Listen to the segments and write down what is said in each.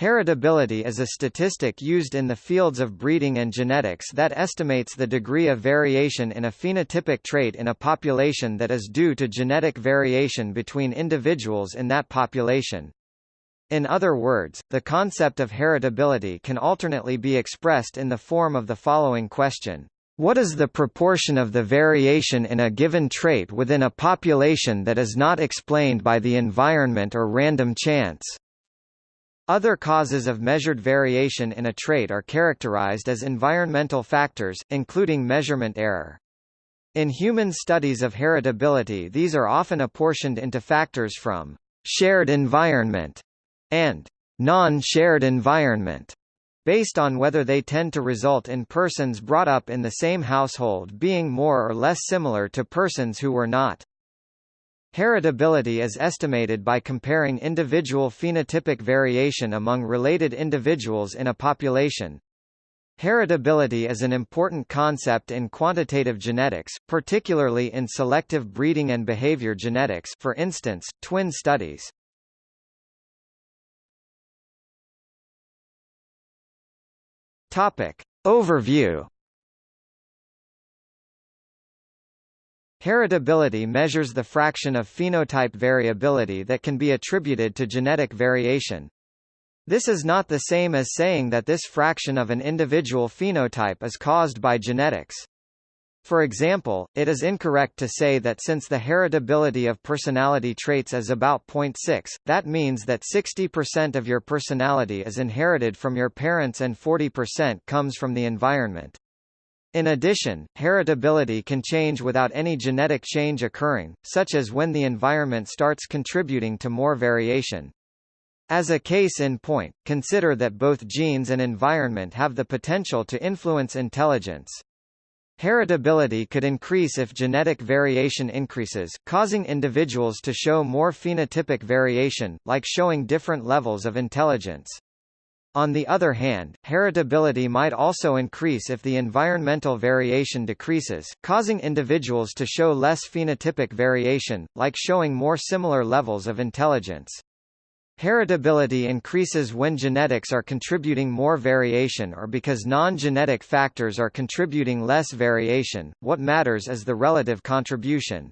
Heritability is a statistic used in the fields of breeding and genetics that estimates the degree of variation in a phenotypic trait in a population that is due to genetic variation between individuals in that population. In other words, the concept of heritability can alternately be expressed in the form of the following question. What is the proportion of the variation in a given trait within a population that is not explained by the environment or random chance? Other causes of measured variation in a trait are characterized as environmental factors, including measurement error. In human studies of heritability these are often apportioned into factors from shared environment and non-shared environment, based on whether they tend to result in persons brought up in the same household being more or less similar to persons who were not. Heritability is estimated by comparing individual phenotypic variation among related individuals in a population. Heritability is an important concept in quantitative genetics, particularly in selective breeding and behavior genetics for instance, twin studies. Topic. Overview Heritability measures the fraction of phenotype variability that can be attributed to genetic variation. This is not the same as saying that this fraction of an individual phenotype is caused by genetics. For example, it is incorrect to say that since the heritability of personality traits is about 0.6, that means that 60% of your personality is inherited from your parents and 40% comes from the environment. In addition, heritability can change without any genetic change occurring, such as when the environment starts contributing to more variation. As a case in point, consider that both genes and environment have the potential to influence intelligence. Heritability could increase if genetic variation increases, causing individuals to show more phenotypic variation, like showing different levels of intelligence. On the other hand, heritability might also increase if the environmental variation decreases, causing individuals to show less phenotypic variation, like showing more similar levels of intelligence. Heritability increases when genetics are contributing more variation or because non-genetic factors are contributing less variation, what matters is the relative contribution.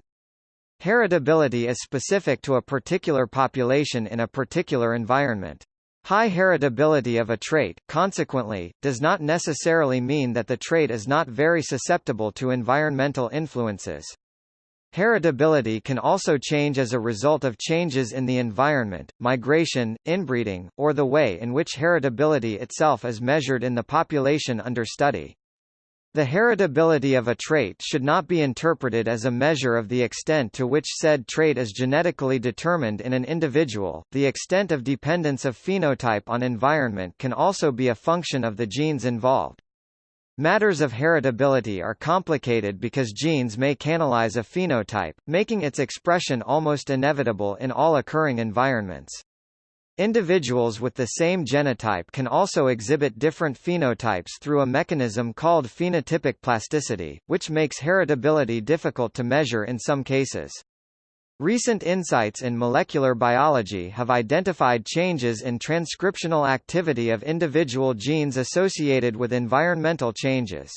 Heritability is specific to a particular population in a particular environment. High heritability of a trait, consequently, does not necessarily mean that the trait is not very susceptible to environmental influences. Heritability can also change as a result of changes in the environment, migration, inbreeding, or the way in which heritability itself is measured in the population under study. The heritability of a trait should not be interpreted as a measure of the extent to which said trait is genetically determined in an individual. The extent of dependence of phenotype on environment can also be a function of the genes involved. Matters of heritability are complicated because genes may canalize a phenotype, making its expression almost inevitable in all occurring environments. Individuals with the same genotype can also exhibit different phenotypes through a mechanism called phenotypic plasticity, which makes heritability difficult to measure in some cases. Recent insights in molecular biology have identified changes in transcriptional activity of individual genes associated with environmental changes.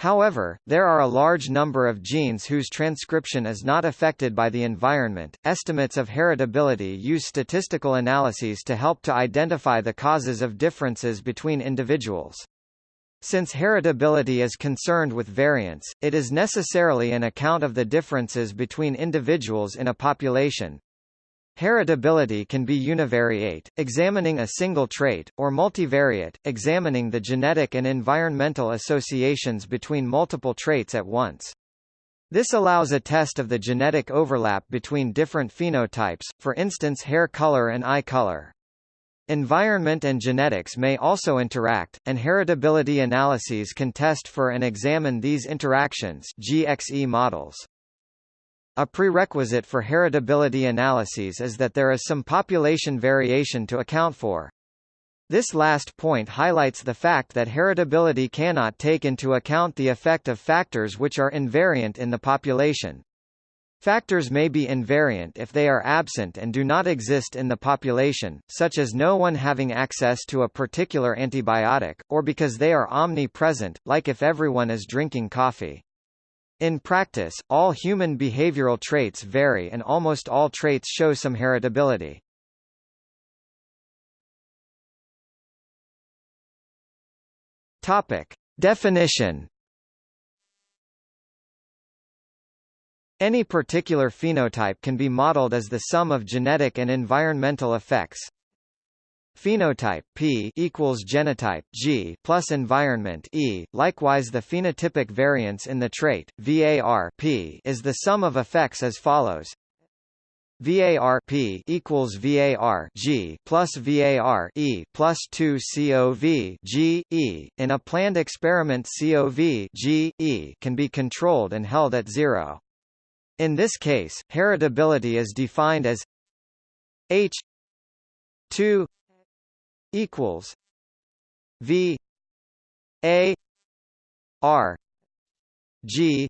However, there are a large number of genes whose transcription is not affected by the environment. Estimates of heritability use statistical analyses to help to identify the causes of differences between individuals. Since heritability is concerned with variance, it is necessarily an account of the differences between individuals in a population, Heritability can be univariate, examining a single trait, or multivariate, examining the genetic and environmental associations between multiple traits at once. This allows a test of the genetic overlap between different phenotypes, for instance hair color and eye color. Environment and genetics may also interact, and heritability analyses can test for and examine these interactions GXE models. A prerequisite for heritability analyses is that there is some population variation to account for. This last point highlights the fact that heritability cannot take into account the effect of factors which are invariant in the population. Factors may be invariant if they are absent and do not exist in the population, such as no one having access to a particular antibiotic, or because they are omnipresent, like if everyone is drinking coffee. In practice, all human behavioral traits vary and almost all traits show some heritability. Topic. Definition Any particular phenotype can be modeled as the sum of genetic and environmental effects. Phenotype P equals genotype G plus environment E. Likewise, the phenotypic variance in the trait VAR P is the sum of effects as follows: VAR P equals VAR G plus VAR E plus 2 COV G E. In a planned experiment COV G E can be controlled and held at zero. In this case, heritability is defined as H 2 equals V A R G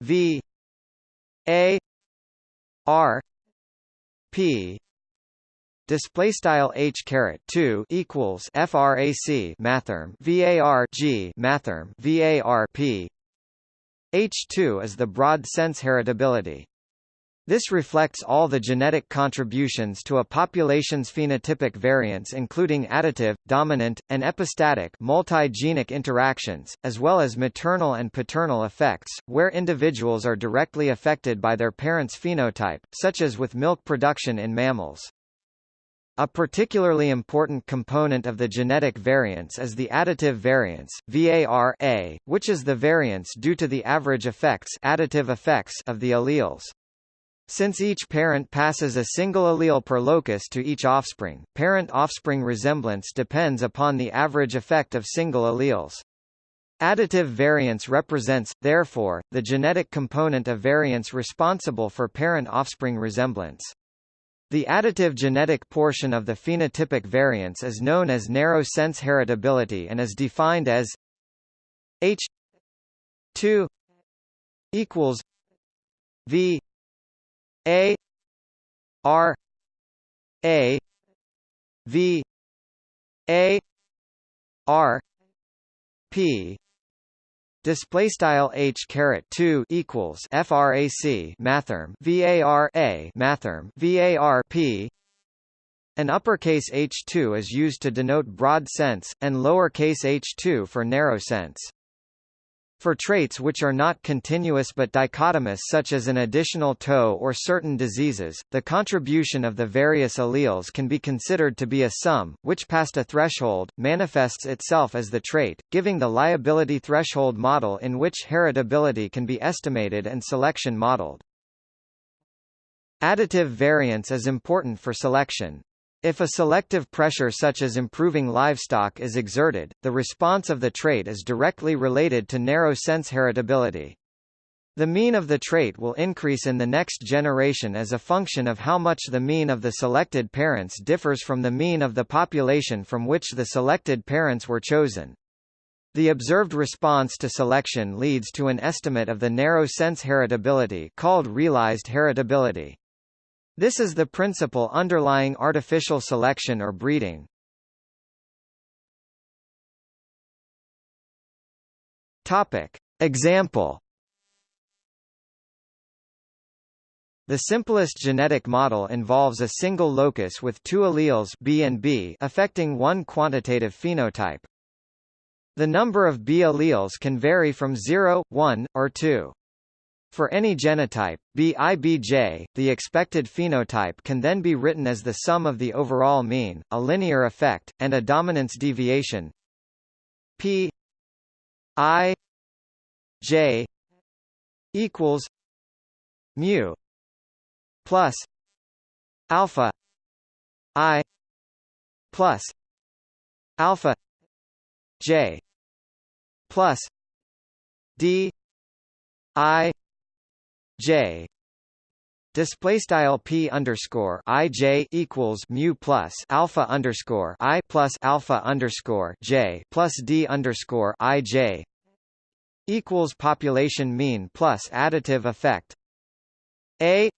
V A R P display style h caret 2 equals frac mathrm var g mathrm var p H2 is the broad sense heritability. This reflects all the genetic contributions to a population's phenotypic variance including additive, dominant, and epistatic multigenic interactions, as well as maternal and paternal effects, where individuals are directly affected by their parents' phenotype, such as with milk production in mammals. A particularly important component of the genetic variance is the additive variance VAR-A, which is the variance due to the average effects, additive effects of the alleles. Since each parent passes a single allele per locus to each offspring, parent-offspring resemblance depends upon the average effect of single alleles. Additive variance represents, therefore, the genetic component of variance responsible for parent-offspring resemblance. The additive genetic portion of the phenotypic variance is known as narrow sense heritability and is defined as H 2 equals V A R A V A R P. Display style h caret 2 equals frac mathrm var a mathrm var p. An uppercase h2 is used to denote broad sense and lowercase h2 for narrow sense for traits which are not continuous but dichotomous such as an additional toe or certain diseases, the contribution of the various alleles can be considered to be a sum, which past a threshold, manifests itself as the trait, giving the liability threshold model in which heritability can be estimated and selection modeled. Additive variance is important for selection. If a selective pressure such as improving livestock is exerted, the response of the trait is directly related to narrow sense heritability. The mean of the trait will increase in the next generation as a function of how much the mean of the selected parents differs from the mean of the population from which the selected parents were chosen. The observed response to selection leads to an estimate of the narrow sense heritability called realized heritability. This is the principle underlying artificial selection or breeding. Topic. Example The simplest genetic model involves a single locus with two alleles B and B affecting one quantitative phenotype. The number of B alleles can vary from 0, 1, or 2. For any genotype, BIBJ, the expected phenotype can then be written as the sum of the overall mean, a linear effect, and a dominance deviation. P I J equals mu plus alpha I plus alpha J plus D I J. Display style p underscore i j equals mu plus alpha underscore i plus alpha underscore j plus d underscore i j equals population mean plus additive effect. A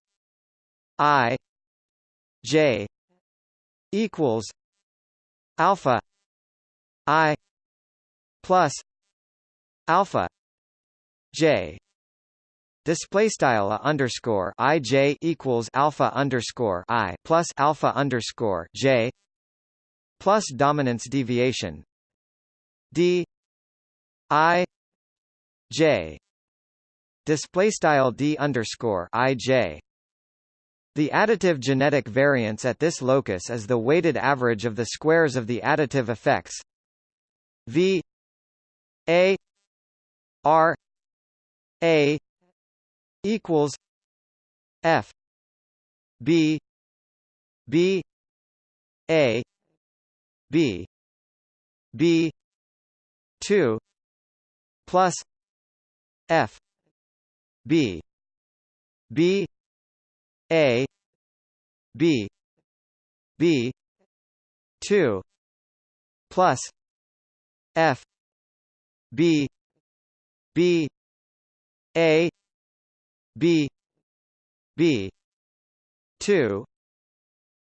I J equals alpha I plus alpha J display style a underscore i j equals alpha underscore i plus alpha underscore j plus dominance deviation. D i j. Display style d underscore i j. The additive genetic variance at this locus is the weighted average of the squares of the additive effects. V a r a equals F B B A B B two plus F B B A B B two plus F B B A b b 2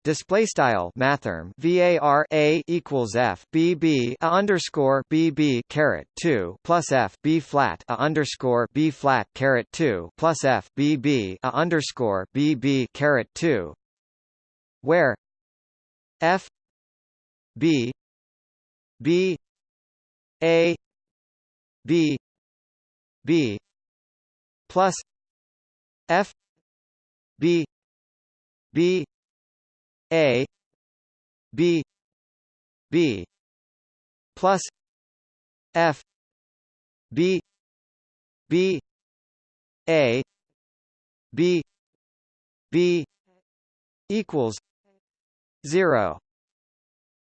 display style mathrm var a equals f b b a underscore b b caret 2 plus f b flat a underscore b flat caret 2 plus f b b a underscore b b caret 2 where f b b a b b plus F B B A B B plus F B B A B B equals zero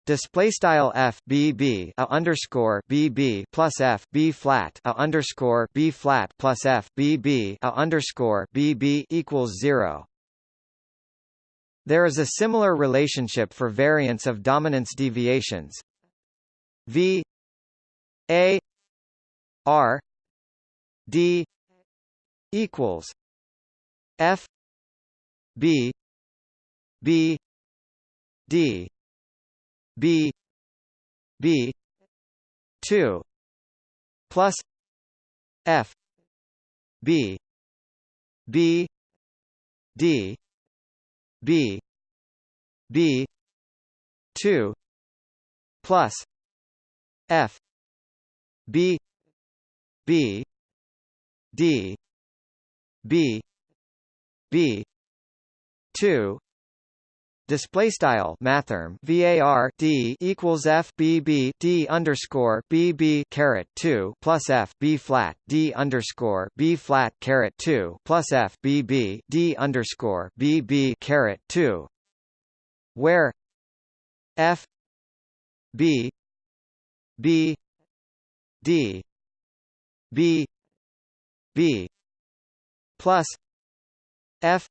Display style f b b a underscore b b plus f b flat a underscore b flat plus f b b a underscore b b equals zero. There is a similar relationship for variance of dominance deviations. V a r d equals f b b d B B two plus F B B D B B two plus F B B D B B two Display style mathrm var d equals f b b d underscore b b caret two plus f b flat d underscore b flat caret two plus f b b d underscore b b caret two, where f b b d b b plus f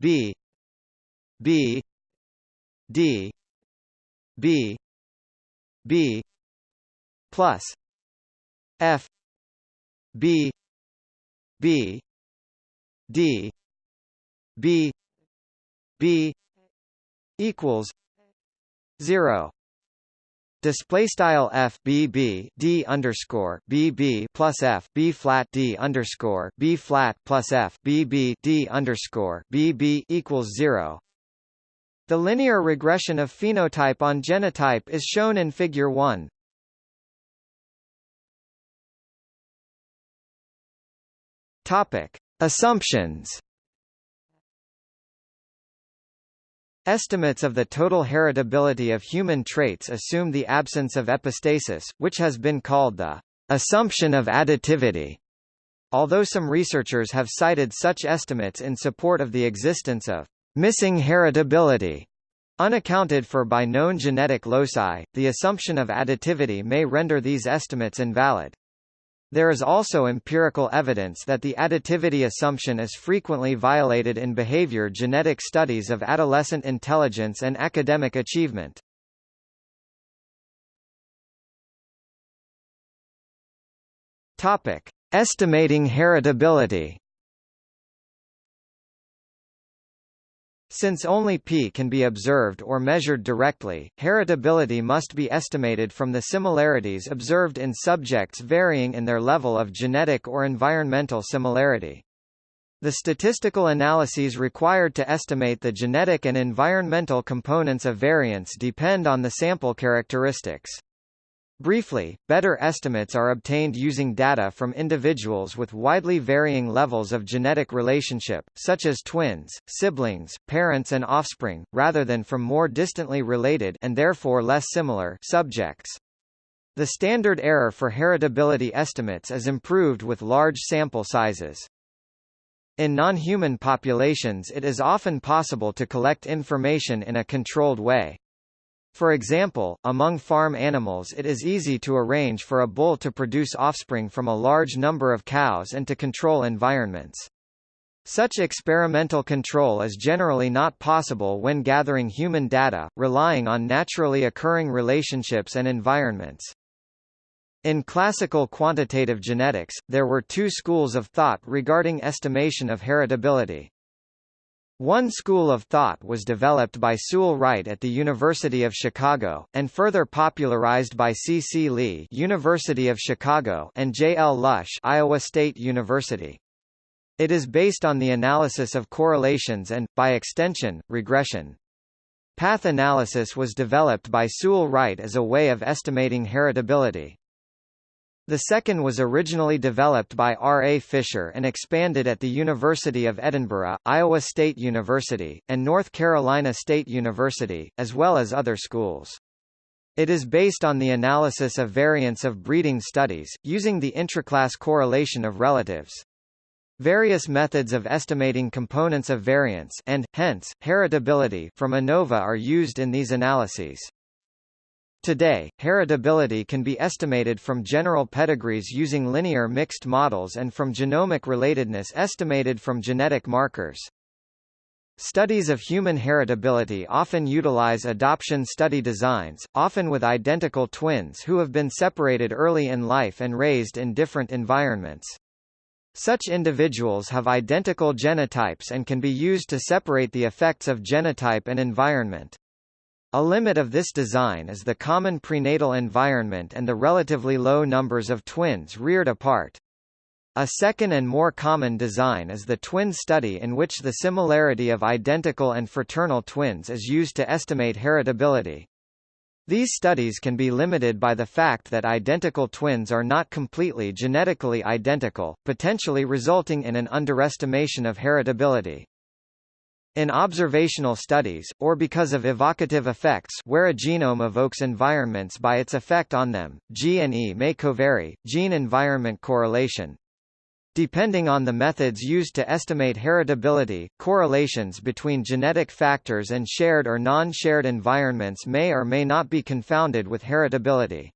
b B D B B plus F B B D B B equals zero Display style f b b d underscore b b plus f b flat d underscore b flat plus f b b d underscore b b equals zero. The linear regression of phenotype on genotype is shown in Figure 1. Topic: Assumptions. Estimates of the total heritability of human traits assume the absence of epistasis, which has been called the assumption of additivity. Although some researchers have cited such estimates in support of the existence of Missing heritability Unaccounted for by known genetic loci, the assumption of additivity may render these estimates invalid. There is also empirical evidence that the additivity assumption is frequently violated in behavior genetic studies of adolescent intelligence and academic achievement. Topic: Estimating heritability. Since only P can be observed or measured directly, heritability must be estimated from the similarities observed in subjects varying in their level of genetic or environmental similarity. The statistical analyses required to estimate the genetic and environmental components of variance depend on the sample characteristics. Briefly, better estimates are obtained using data from individuals with widely varying levels of genetic relationship, such as twins, siblings, parents and offspring, rather than from more distantly related and therefore less similar subjects. The standard error for heritability estimates is improved with large sample sizes. In non-human populations it is often possible to collect information in a controlled way. For example, among farm animals it is easy to arrange for a bull to produce offspring from a large number of cows and to control environments. Such experimental control is generally not possible when gathering human data, relying on naturally occurring relationships and environments. In classical quantitative genetics, there were two schools of thought regarding estimation of heritability. One school of thought was developed by Sewall Wright at the University of Chicago, and further popularized by C. C. Li University of Chicago and J. L. Lush Iowa State University. It is based on the analysis of correlations and, by extension, regression. Path analysis was developed by Sewall Wright as a way of estimating heritability. The second was originally developed by R. A. Fisher and expanded at the University of Edinburgh, Iowa State University, and North Carolina State University, as well as other schools. It is based on the analysis of variance of breeding studies, using the intraclass correlation of relatives. Various methods of estimating components of variance and, hence, heritability from ANOVA are used in these analyses. Today, heritability can be estimated from general pedigrees using linear mixed models and from genomic relatedness estimated from genetic markers. Studies of human heritability often utilize adoption study designs, often with identical twins who have been separated early in life and raised in different environments. Such individuals have identical genotypes and can be used to separate the effects of genotype and environment. A limit of this design is the common prenatal environment and the relatively low numbers of twins reared apart. A second and more common design is the twin study in which the similarity of identical and fraternal twins is used to estimate heritability. These studies can be limited by the fact that identical twins are not completely genetically identical, potentially resulting in an underestimation of heritability. In observational studies, or because of evocative effects where a genome evokes environments by its effect on them, G and E may covary, gene-environment correlation. Depending on the methods used to estimate heritability, correlations between genetic factors and shared or non-shared environments may or may not be confounded with heritability.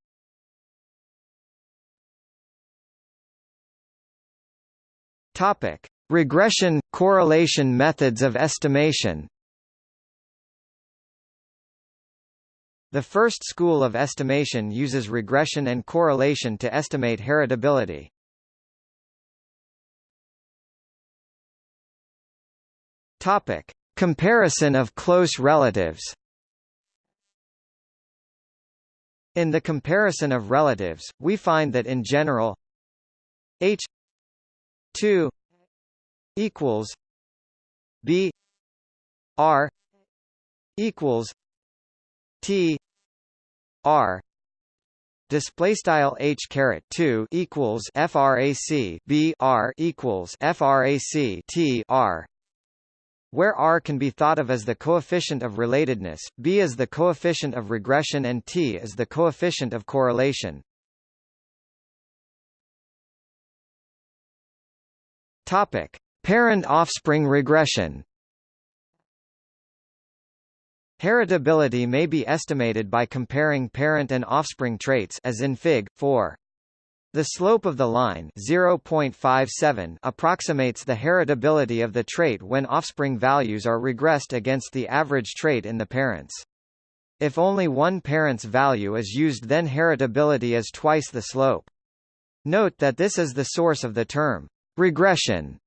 Topic: Regression – correlation methods of estimation The first school of estimation uses regression and correlation to estimate heritability. Topic: Comparison of close relatives. In the comparison of relatives, we find that in general H 2 equals B R equals T R display style h caret 2 equals frac b r equals frac t r where r can be thought of as the coefficient of relatedness b is the coefficient of regression and t is the coefficient of correlation. Topic Parent-offspring regression Heritability may be estimated by comparing parent and offspring traits as in Fig. 4. The slope of the line 0.57 approximates the heritability of the trait when offspring values are regressed against the average trait in the parents. If only one parent's value is used then heritability is twice the slope. Note that this is the source of the term regression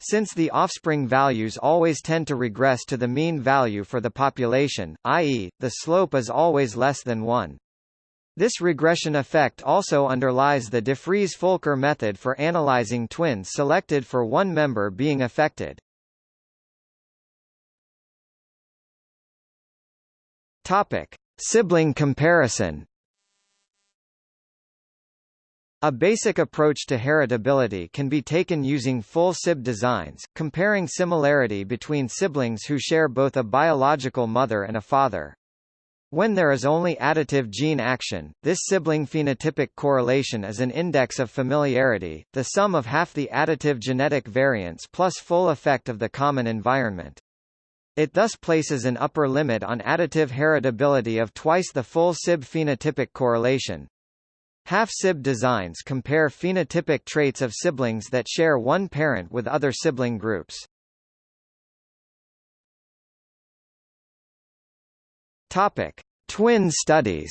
Since the offspring values always tend to regress to the mean value for the population, i.e., the slope is always less than 1. This regression effect also underlies the DeFries-Fulker method for analyzing twins selected for one member being affected. Topic: Sibling comparison. A basic approach to heritability can be taken using full SIB designs, comparing similarity between siblings who share both a biological mother and a father. When there is only additive gene action, this sibling phenotypic correlation is an index of familiarity, the sum of half the additive genetic variance plus full effect of the common environment. It thus places an upper limit on additive heritability of twice the full SIB phenotypic correlation. Half-SIB designs compare phenotypic traits of siblings that share one parent with other sibling groups. Topic: Twin studies.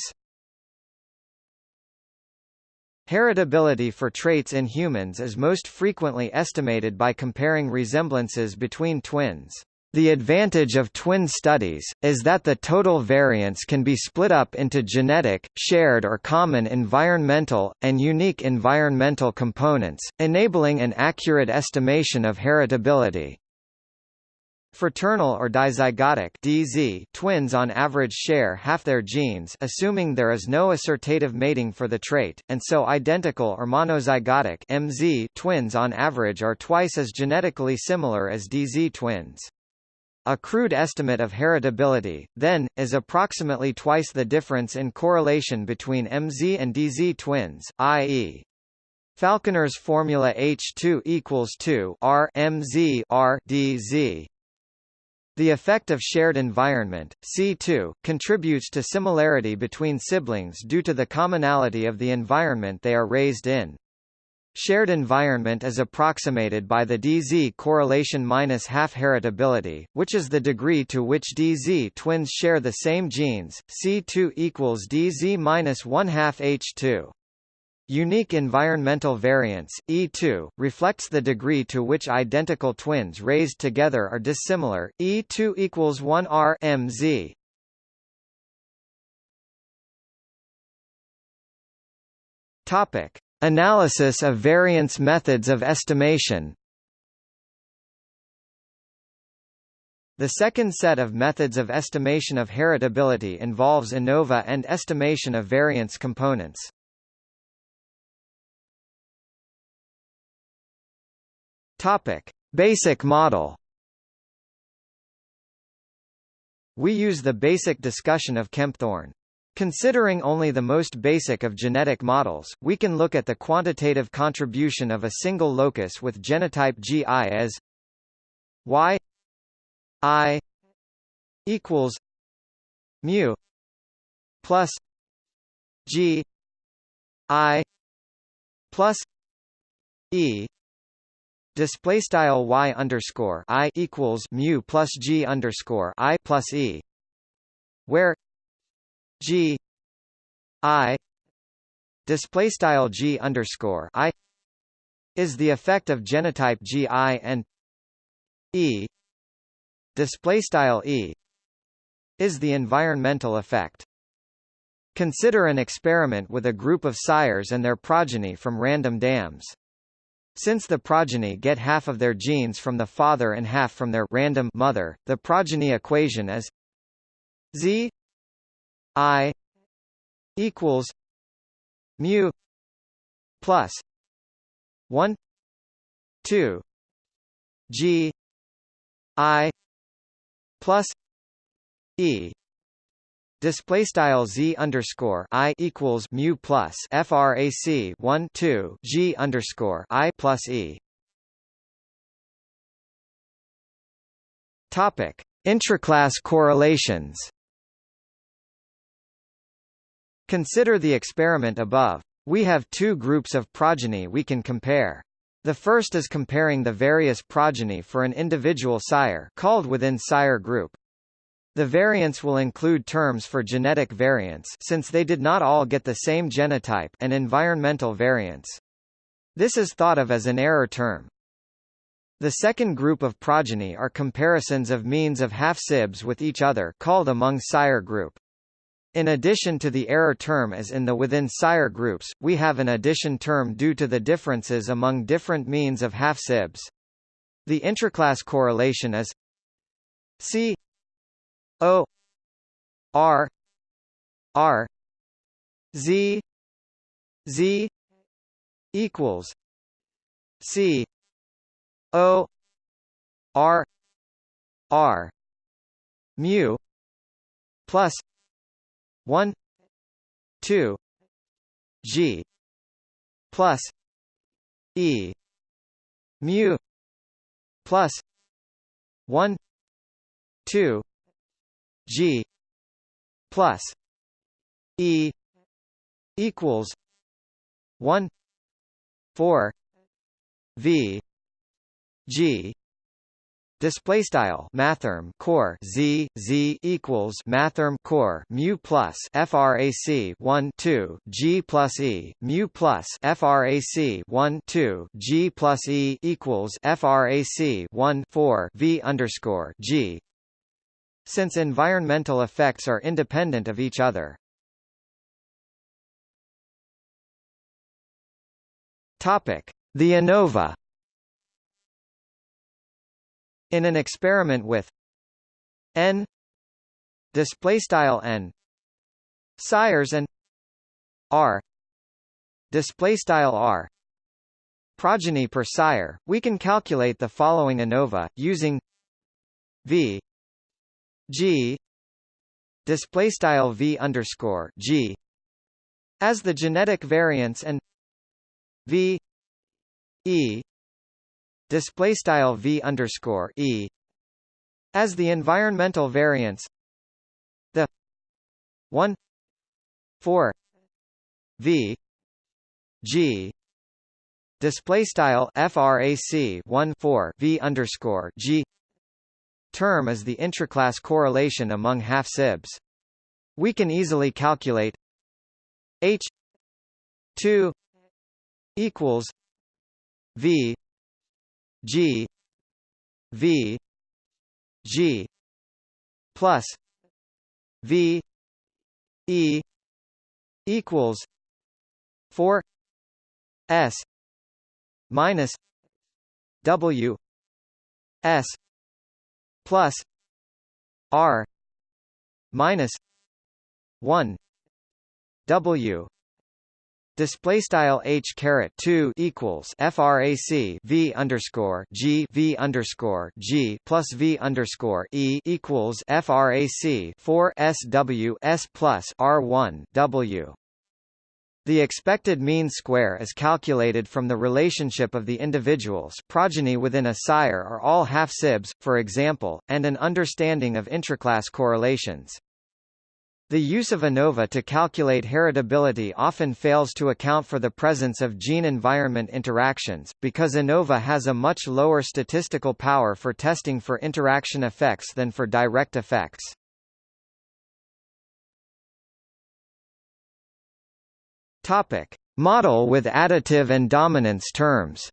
Heritability for traits in humans is most frequently estimated by comparing resemblances between twins. The advantage of twin studies, is that the total variance can be split up into genetic, shared or common environmental, and unique environmental components, enabling an accurate estimation of heritability. Fraternal or dizygotic DZ twins on average share half their genes assuming there is no assortative mating for the trait, and so identical or monozygotic MZ twins on average are twice as genetically similar as DZ twins. A crude estimate of heritability, then, is approximately twice the difference in correlation between MZ and DZ twins, i.e. Falconer's formula H2 equals 2 R MZ R DZ. The effect of shared environment, C2, contributes to similarity between siblings due to the commonality of the environment they are raised in. Shared environment is approximated by the DZ correlation minus half heritability, which is the degree to which DZ twins share the same genes. C2 equals DZ minus 1 half H2. Unique environmental variance, E2, reflects the degree to which identical twins raised together are dissimilar, E2 equals 1 R MZ. Topic. Analysis of variance methods of estimation The second set of methods of estimation of heritability involves ANOVA and estimation of variance components. Topic: Basic model. We use the basic discussion of Kempthorne. Considering only the most basic of genetic models, we can look at the quantitative contribution of a single locus with genotype GI as y i equals mu plus g i plus e display style y underscore i equals mu plus g underscore i plus e where G I display style G underscore I is the effect of genotype GI and E display style E is the environmental effect. Consider an experiment with a group of sires and their progeny from random dams. Since the progeny get half of their genes from the father and half from their random mother, the progeny equation is Z I equals mu plus one two G I plus E Display style z underscore i equals mu plus frac 1 2 g underscore i plus e. Topic: Intraclass correlations. Consider the experiment above. We have two groups of progeny we can compare. The first is comparing the various progeny for an individual sire called within sire group. The variance will include terms for genetic variance since they did not all get the same genotype and environmental variance. This is thought of as an error term. The second group of progeny are comparisons of means of half-sibs with each other called among sire group. In addition to the error term as in the within sire groups, we have an addition term due to the differences among different means of half-sibs. The intraclass correlation is C O R R Z Z equals C O R R mu plus one two G plus E mu plus one two G plus E equals one four V G display style mathrm core z z equals mathrm core mu plus frac 1 2 g plus e mu plus frac 1 2 g plus e equals frac 1 4 v underscore g. Since environmental effects are independent of each other. Topic. The ANOVA in an experiment with n display style n sires and r display style r progeny per sire, we can calculate the following ANOVA using v g display style v underscore g as the genetic variance and v e display style v underscore e as the environmental variance the 1 4 v g display style frac 1 4 v underscore g term is the intraclass correlation among half sibs we can easily calculate h 2 equals v G V G plus V E equals four S minus W S plus R minus one W Display style h caret two equals frac v underscore g v underscore g plus v underscore e equals frac four sw s plus r one w. The expected mean square is calculated from the relationship of the individuals progeny within a sire are all half-sibs, for example, and an understanding of intraclass correlations. The use of ANOVA to calculate heritability often fails to account for the presence of gene-environment interactions, because ANOVA has a much lower statistical power for testing for interaction effects than for direct effects. Topic: Model with additive and dominance terms.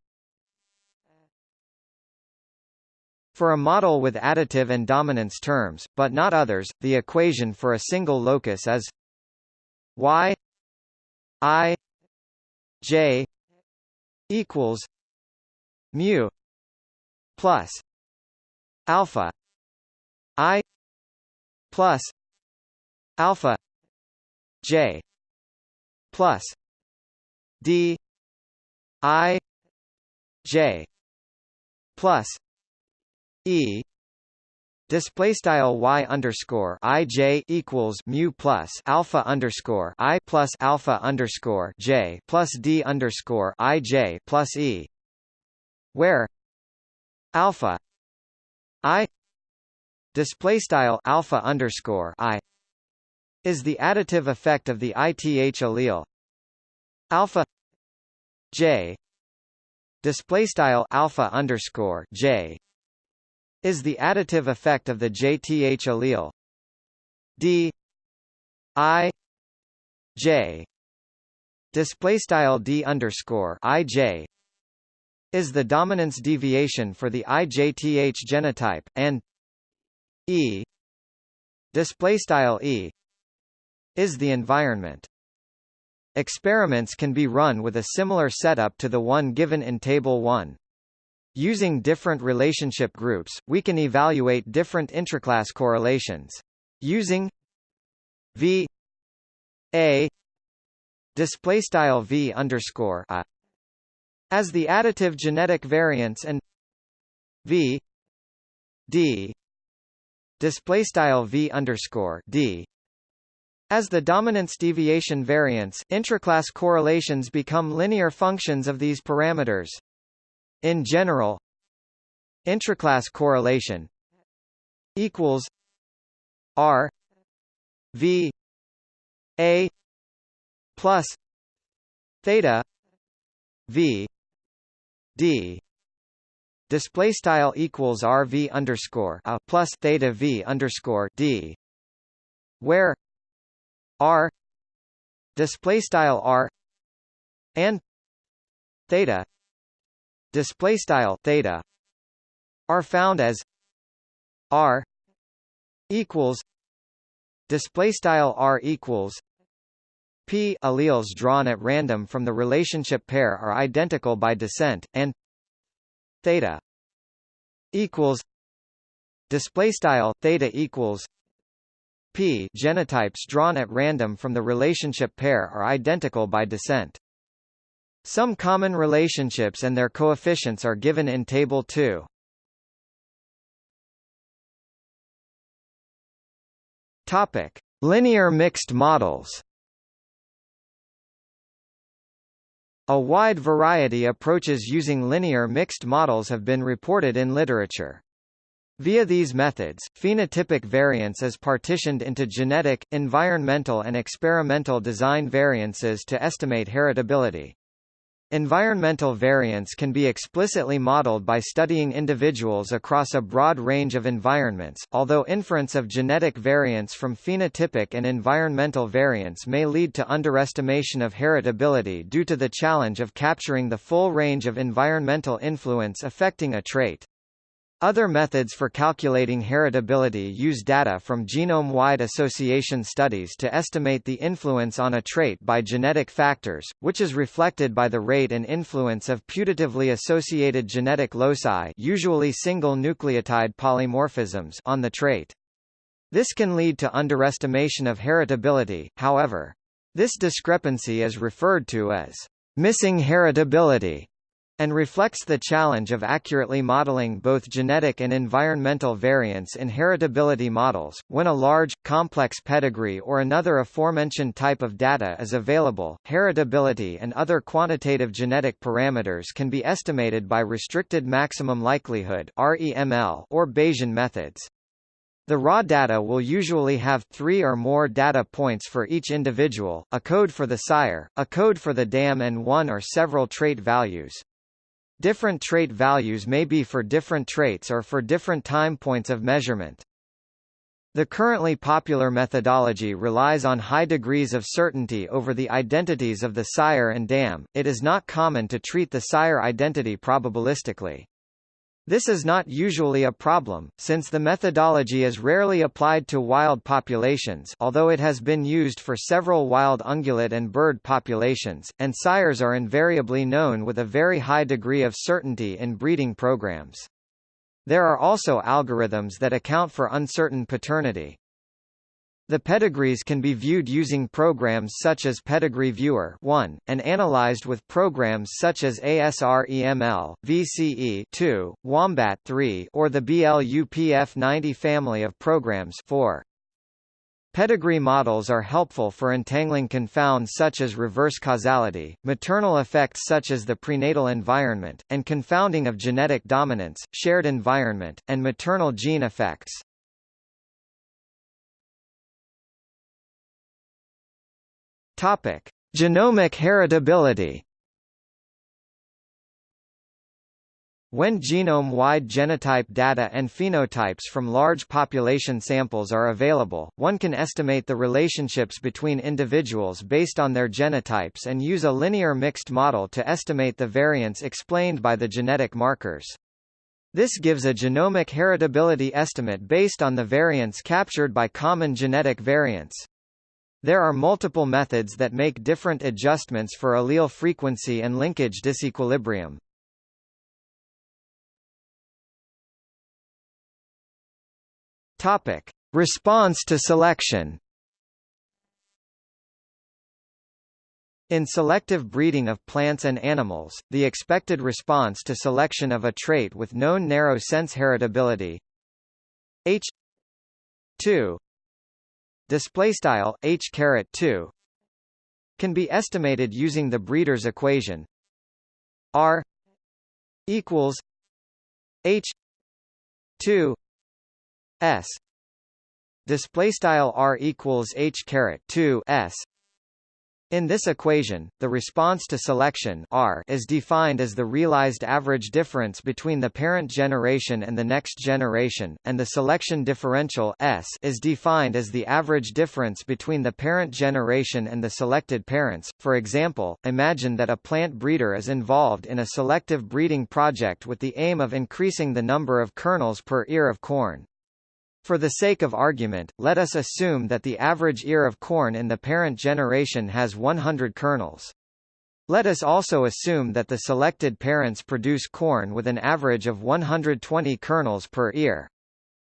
For a model with additive and dominance terms, but not others, the equation for a single locus is y i j equals mu plus alpha i plus alpha j plus d i j plus E display style y underscore i j equals mu plus alpha underscore i plus alpha underscore j plus d underscore i j plus e, where alpha i display style alpha underscore i is the additive effect of the ith allele. Alpha j display style alpha underscore j is the additive effect of the JTH allele D I J display style D underscore I J is the dominance deviation for the IJTH genotype, and E display style E is the environment. Experiments can be run with a similar setup to the one given in Table 1. Using different relationship groups, we can evaluate different intraclass correlations. Using V A display style V underscore A as the additive genetic variance and V D display style V underscore D as the dominance deviation variance, intraclass correlations become linear functions of these parameters. In general, intraclass correlation equals R V A plus theta V D. Display style equals RV underscore a plus theta V underscore D where R display style R and theta display style theta are found as R equals display style R equals P alleles drawn at random from the relationship pair are identical by descent and theta equals display style theta equals P genotypes drawn at random from the relationship pair are identical by descent. Some common relationships and their coefficients are given in Table 2. Topic: Linear mixed models. A wide variety of approaches using linear mixed models have been reported in literature. Via these methods, phenotypic variance is partitioned into genetic, environmental and experimental design variances to estimate heritability. Environmental variance can be explicitly modeled by studying individuals across a broad range of environments, although inference of genetic variance from phenotypic and environmental variance may lead to underestimation of heritability due to the challenge of capturing the full range of environmental influence affecting a trait. Other methods for calculating heritability use data from genome-wide association studies to estimate the influence on a trait by genetic factors, which is reflected by the rate and influence of putatively associated genetic loci usually single nucleotide polymorphisms on the trait. This can lead to underestimation of heritability, however. This discrepancy is referred to as missing heritability and reflects the challenge of accurately modeling both genetic and environmental variance in heritability models. When a large, complex pedigree or another aforementioned type of data is available, heritability and other quantitative genetic parameters can be estimated by restricted maximum likelihood (REML) or Bayesian methods. The raw data will usually have three or more data points for each individual, a code for the sire, a code for the dam and one or several trait values. Different trait values may be for different traits or for different time points of measurement. The currently popular methodology relies on high degrees of certainty over the identities of the sire and dam. It is not common to treat the sire identity probabilistically. This is not usually a problem, since the methodology is rarely applied to wild populations although it has been used for several wild ungulate and bird populations, and sires are invariably known with a very high degree of certainty in breeding programs. There are also algorithms that account for uncertain paternity. The pedigrees can be viewed using programs such as Pedigree Viewer 1, and analyzed with programs such as ASREML, VCE 2, Wombat 3, or the BLUPF90 family of programs 4. Pedigree models are helpful for entangling confounds such as reverse causality, maternal effects such as the prenatal environment, and confounding of genetic dominance, shared environment, and maternal gene effects. Topic: Genomic heritability. When genome-wide genotype data and phenotypes from large population samples are available, one can estimate the relationships between individuals based on their genotypes and use a linear mixed model to estimate the variance explained by the genetic markers. This gives a genomic heritability estimate based on the variance captured by common genetic variants. There are multiple methods that make different adjustments for allele frequency and linkage disequilibrium. Topic: Response to selection. In selective breeding of plants and animals, the expected response to selection of a trait with known narrow sense heritability H 2 display style H caret 2 can be estimated using the breeder's equation. R equals H 2 S. Display style R equals H caret 2 S in this equation, the response to selection R is defined as the realized average difference between the parent generation and the next generation, and the selection differential S is defined as the average difference between the parent generation and the selected parents. For example, imagine that a plant breeder is involved in a selective breeding project with the aim of increasing the number of kernels per ear of corn. For the sake of argument, let us assume that the average ear of corn in the parent generation has 100 kernels. Let us also assume that the selected parents produce corn with an average of 120 kernels per ear.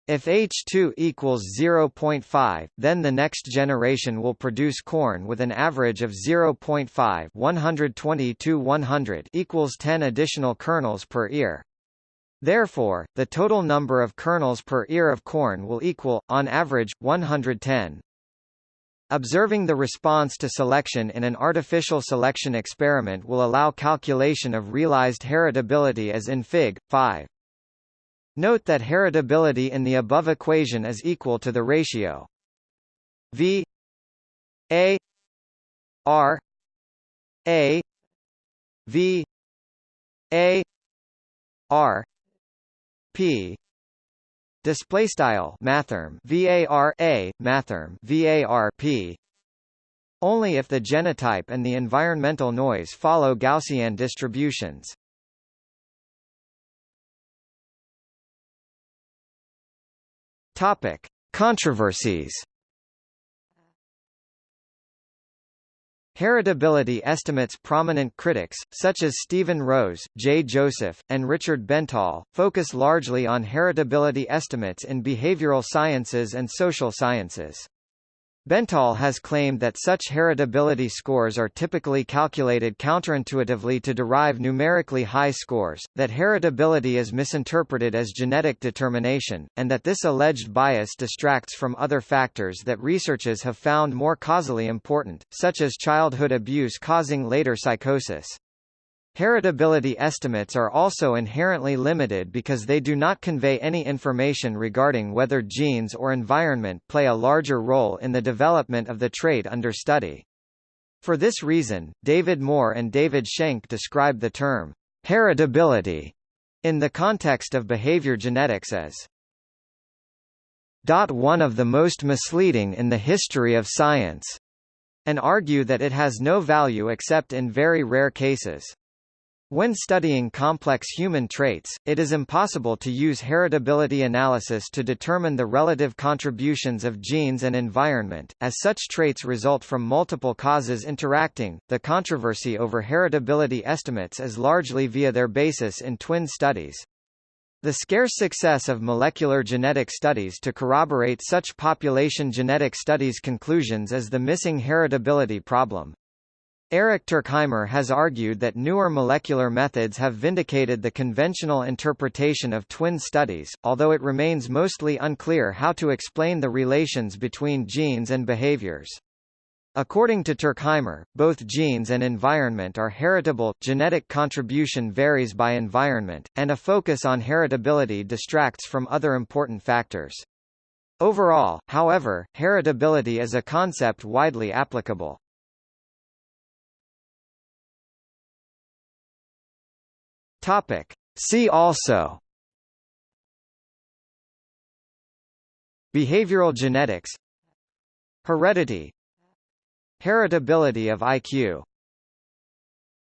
If H2 equals 0.5, then the next generation will produce corn with an average of 0.5 120 to 100 equals 10 additional kernels per ear. Therefore, the total number of kernels per ear of corn will equal, on average, 110. Observing the response to selection in an artificial selection experiment will allow calculation of realized heritability as in Fig. 5. Note that heritability in the above equation is equal to the ratio V A R A V A R P. Display style mathrm. Var a mathrm. Var p. Only if the genotype and the environmental noise follow Gaussian distributions. Topic: Controversies. Heritability estimates prominent critics, such as Stephen Rose, J. Joseph, and Richard Bentall, focus largely on heritability estimates in behavioral sciences and social sciences. Bentall has claimed that such heritability scores are typically calculated counterintuitively to derive numerically high scores, that heritability is misinterpreted as genetic determination, and that this alleged bias distracts from other factors that researchers have found more causally important, such as childhood abuse causing later psychosis. Heritability estimates are also inherently limited because they do not convey any information regarding whether genes or environment play a larger role in the development of the trait under study. For this reason, David Moore and David Shenk describe the term heritability in the context of behavior genetics as one of the most misleading in the history of science, and argue that it has no value except in very rare cases. When studying complex human traits, it is impossible to use heritability analysis to determine the relative contributions of genes and environment, as such traits result from multiple causes interacting. The controversy over heritability estimates is largely via their basis in twin studies. The scarce success of molecular genetic studies to corroborate such population genetic studies conclusions is the missing heritability problem. Eric Turkheimer has argued that newer molecular methods have vindicated the conventional interpretation of twin studies, although it remains mostly unclear how to explain the relations between genes and behaviors. According to Turkheimer, both genes and environment are heritable, genetic contribution varies by environment, and a focus on heritability distracts from other important factors. Overall, however, heritability is a concept widely applicable. Topic: See also. Behavioral genetics. Heredity. Heritability of IQ